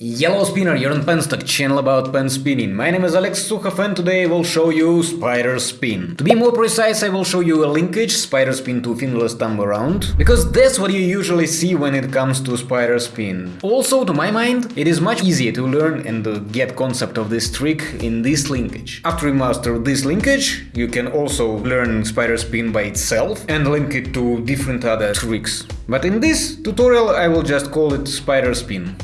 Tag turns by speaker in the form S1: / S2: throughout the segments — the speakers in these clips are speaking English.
S1: Yellow Spinner, you're on Penstock, channel about pen spinning. My name is Alex Sukhov and today I will show you Spider Spin. To be more precise, I will show you a linkage, Spider Spin to fingerless thumb around, because that's what you usually see when it comes to Spider Spin. Also, to my mind, it is much easier to learn and get concept of this trick in this linkage. After you master this linkage, you can also learn Spider Spin by itself and link it to different other tricks. But in this tutorial I will just call it Spider Spin.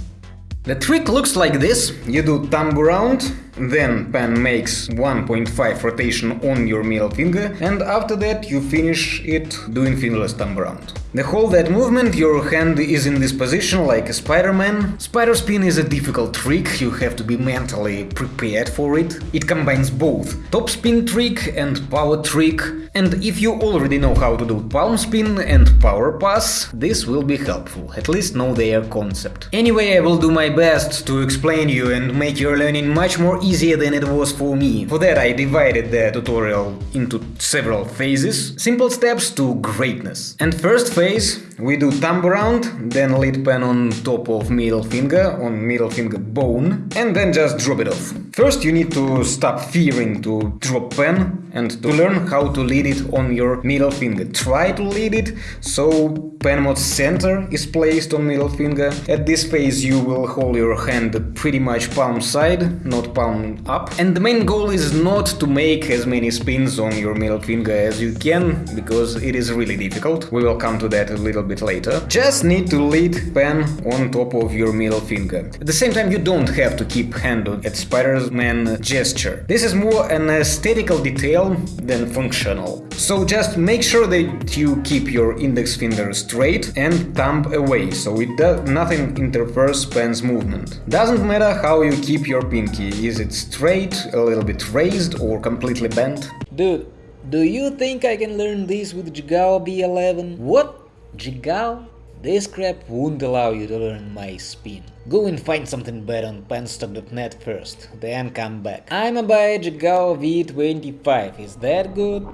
S1: The trick looks like this. You do thumb around, then pen makes 1.5 rotation on your middle finger, and after that you finish it doing fingerless thumb around. The whole that movement, your hand is in this position like a Spider-Man. Spider spin is a difficult trick, you have to be mentally prepared for it. It combines both top spin trick and power trick, and if you already know how to do palm spin and power pass, this will be helpful, at least know their concept. Anyway, I will do my best to explain you and make your learning much more easier than it was for me. For that I divided the tutorial into several phases, simple steps to greatness. And first phase we do thumb around, then lead pen on top of middle finger, on middle finger bone, and then just drop it off. First you need to stop fearing to drop pen and to learn how to lead it on your middle finger. Try to lead it so pen mod center is placed on middle finger. At this phase you will hold your hand pretty much palm side, not palm up. And the main goal is not to make as many spins on your middle finger as you can, because it is really difficult. We will come to that a little bit later. Just need to lead pen on top of your middle finger. At the same time you don't have to keep hand at Spider-Man gesture. This is more an aesthetical detail than functional. So just make sure that you keep your index finger straight and thumb away, so it nothing interferes pen's movement. Doesn't matter how you keep your pinky, is it straight, a little bit raised or completely bent?
S2: Dude, do you think I can learn this with Jigao B11? What? Jigao? This crap won't allow you to learn my spin. Go and find something better on penstock.net first, then come back. I'm a Jigao V25, is that good?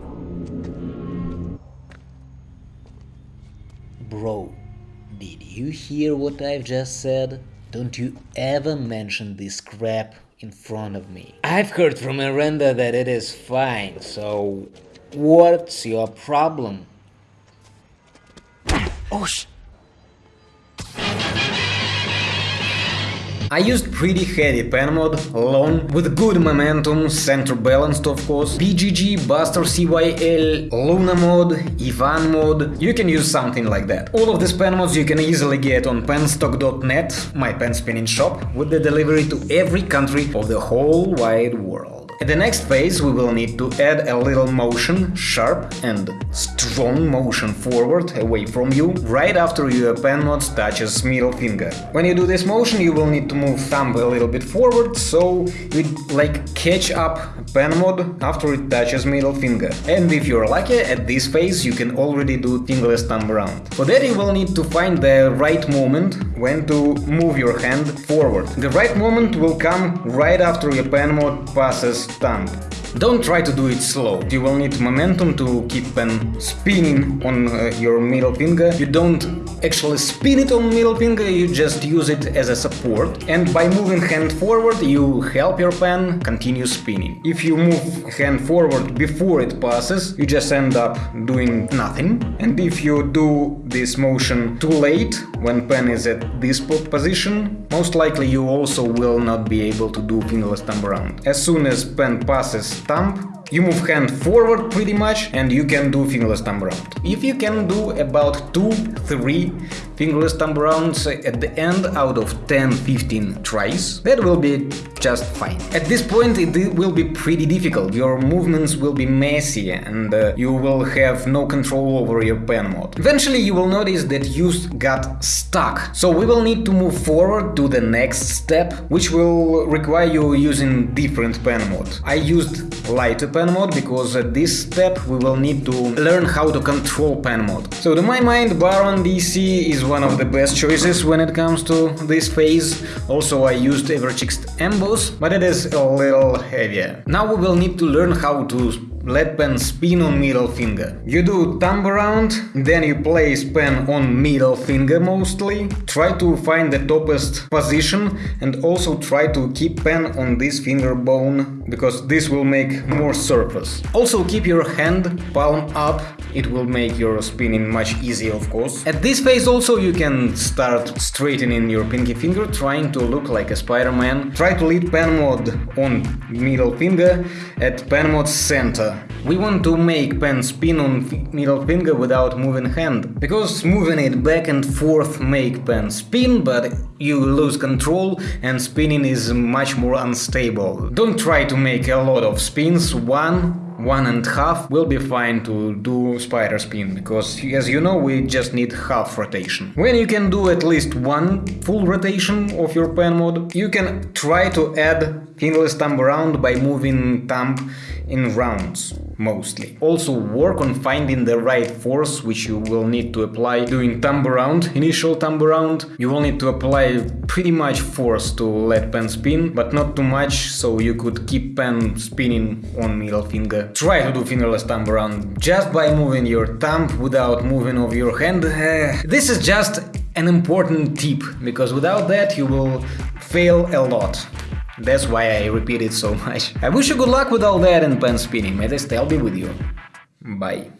S2: Bro, did you hear what I've just said? Don't you ever mention this crap in front of me. I've heard from Miranda that it is fine, so what's your problem?
S1: Oh sh I used pretty heavy pen mod, long, with good momentum, center balanced of course, BGG, Buster CYL, Luna mod, Ivan mod, you can use something like that. All of these pen mods you can easily get on penstock.net, my pen spinning shop, with the delivery to every country of the whole wide world. At the next phase we will need to add a little motion, sharp and strong motion forward, away from you, right after your pen mod touches middle finger. When you do this motion you will need to move thumb a little bit forward, so you like catch up pen mod after it touches middle finger. And if you're lucky, at this phase you can already do fingerless thumb around. For that you will need to find the right moment when to move your hand forward. The right moment will come right after your pen mod passes thumb. Don't try to do it slow, you will need momentum to keep pen spinning on uh, your middle finger. You don't actually spin it on middle finger, you just use it as a support. And by moving hand forward, you help your pen continue spinning. If you move hand forward before it passes, you just end up doing nothing. And if you do this motion too late, when pen is at this position, most likely you also will not be able to do fingerless thumb around. As soon as pen passes thumb, you move hand forward pretty much and you can do fingerless thumb around. If you can do about 2-3 fingerless thumb rounds at the end out of 10-15 tries, that will be just fine. At this point it will be pretty difficult, your movements will be messy and uh, you will have no control over your pen mod. Eventually you will notice that you got stuck, so we will need to move forward to the next step, which will require you using different pen mod. I used lighter pen mod because at this step we will need to learn how to control pen mod. So to my mind Baron DC is one of the best choices when it comes to this phase. Also I used Everchicks Emboss, but it is a little heavier. Now we will need to learn how to let pen spin on middle finger. You do thumb around, then you place pen on middle finger mostly. Try to find the topest position and also try to keep pen on this finger bone because this will make more surface. Also keep your hand palm up, it will make your spinning much easier of course. At this phase also you can start straightening your pinky finger, trying to look like a Spider-Man. Try to lead pen mod on middle finger at pen mod center. We want to make pen spin on middle finger without moving hand, because moving it back and forth make pen spin, but you lose control and spinning is much more unstable. Don't try to make a lot of spins, one one and half will be fine to do spider spin, because as you know we just need half rotation. When you can do at least one full rotation of your pen mod, you can try to add fingerless thumb around by moving thumb in rounds mostly. Also work on finding the right force which you will need to apply doing thumb around, initial thumb around. You will need to apply pretty much force to let pen spin, but not too much so you could keep pen spinning on middle finger. Try to do fingerless thumb around just by moving your thumb without moving of your hand. Uh, this is just an important tip, because without that you will fail a lot. That's why I repeat it so much. I wish you good luck with all that and pen spinning. May the style be with you. Bye.